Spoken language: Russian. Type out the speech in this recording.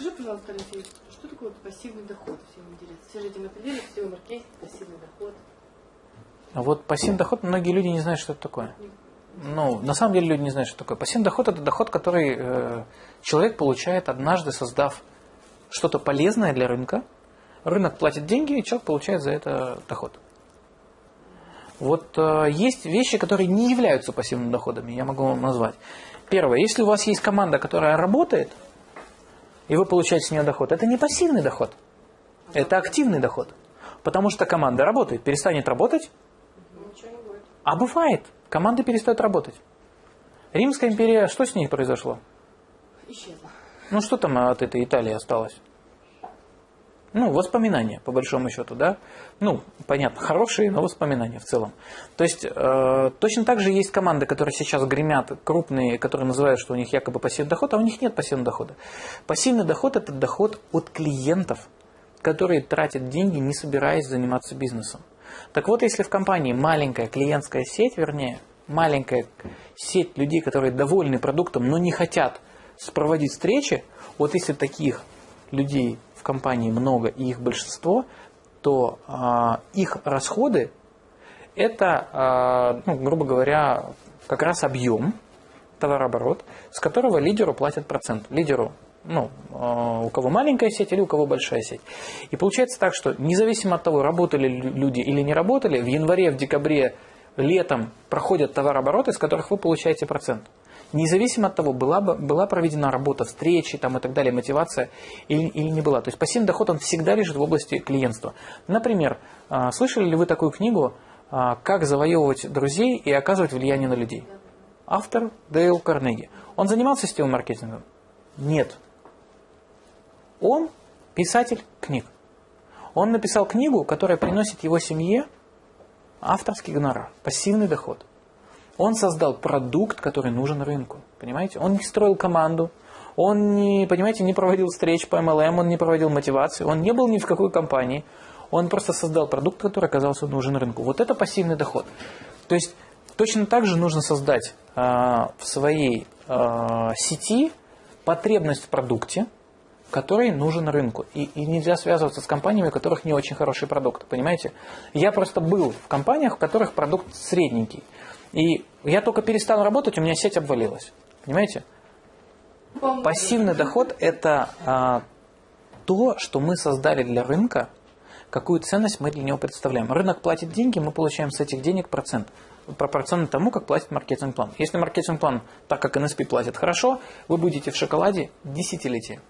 Скажи, пожалуйста, Алексей, что такое пассивный доход? Всем интересно. Все же этим определили, все маркетинг, пассивный доход. А вот пассивный доход, многие люди не знают, что это такое. Ну, на самом деле люди не знают, что такое. Пассивный доход – это доход, который э, человек получает однажды, создав что-то полезное для рынка. Рынок платит деньги, и человек получает за это доход. Вот э, есть вещи, которые не являются пассивными доходами, я могу вам назвать. Первое, если у вас есть команда, которая работает, и вы получаете с нее доход, это не пассивный доход, это активный доход. Потому что команда работает, перестанет работать, а бывает, команды перестают работать. Римская империя, что с ней произошло? Исчезла. Ну что там от этой Италии осталось? Ну, воспоминания, по большому счету, да. Ну, понятно, хорошие, но воспоминания в целом. То есть, э, точно так же есть команды, которые сейчас гремят, крупные, которые называют, что у них якобы пассивный доход, а у них нет пассивного дохода. Пассивный доход – это доход от клиентов, которые тратят деньги, не собираясь заниматься бизнесом. Так вот, если в компании маленькая клиентская сеть, вернее, маленькая сеть людей, которые довольны продуктом, но не хотят проводить встречи, вот если таких людей в компании много и их большинство, то э, их расходы это, э, ну, грубо говоря, как раз объем товарооборот, с которого лидеру платят процент. Лидеру, ну, э, у кого маленькая сеть или у кого большая сеть. И получается так, что независимо от того, работали люди или не работали, в январе, в декабре, летом проходят товарообороты, с которых вы получаете процент. Независимо от того, была, бы, была проведена работа, встречи там, и так далее, мотивация или, или не была. То есть пассивный доход, он всегда лежит в области клиентства. Например, а, слышали ли вы такую книгу а, «Как завоевывать друзей и оказывать влияние на людей»? Автор Дейл Карнеги. Он занимался сетевым маркетингом? Нет. Он писатель книг. Он написал книгу, которая приносит его семье авторский гонорар, пассивный доход. Он создал продукт, который нужен рынку. Понимаете? Он не строил команду, он не, понимаете, не проводил встреч по MLM, он не проводил мотивации, он не был ни в какой компании. Он просто создал продукт, который оказался нужен рынку. Вот это пассивный доход. То есть точно так же нужно создать э, в своей э, сети потребность в продукте, который нужен рынку. И, и нельзя связываться с компаниями, у которых не очень хороший продукт. Понимаете? Я просто был в компаниях, в которых продукт средненький. И я только перестал работать, у меня сеть обвалилась. Понимаете? Пассивный доход – это а, то, что мы создали для рынка, какую ценность мы для него представляем. Рынок платит деньги, мы получаем с этих денег процент. Пропорционально тому, как платит маркетинг-план. Если маркетинг-план, так как НСП платит хорошо, вы будете в шоколаде десятилетия.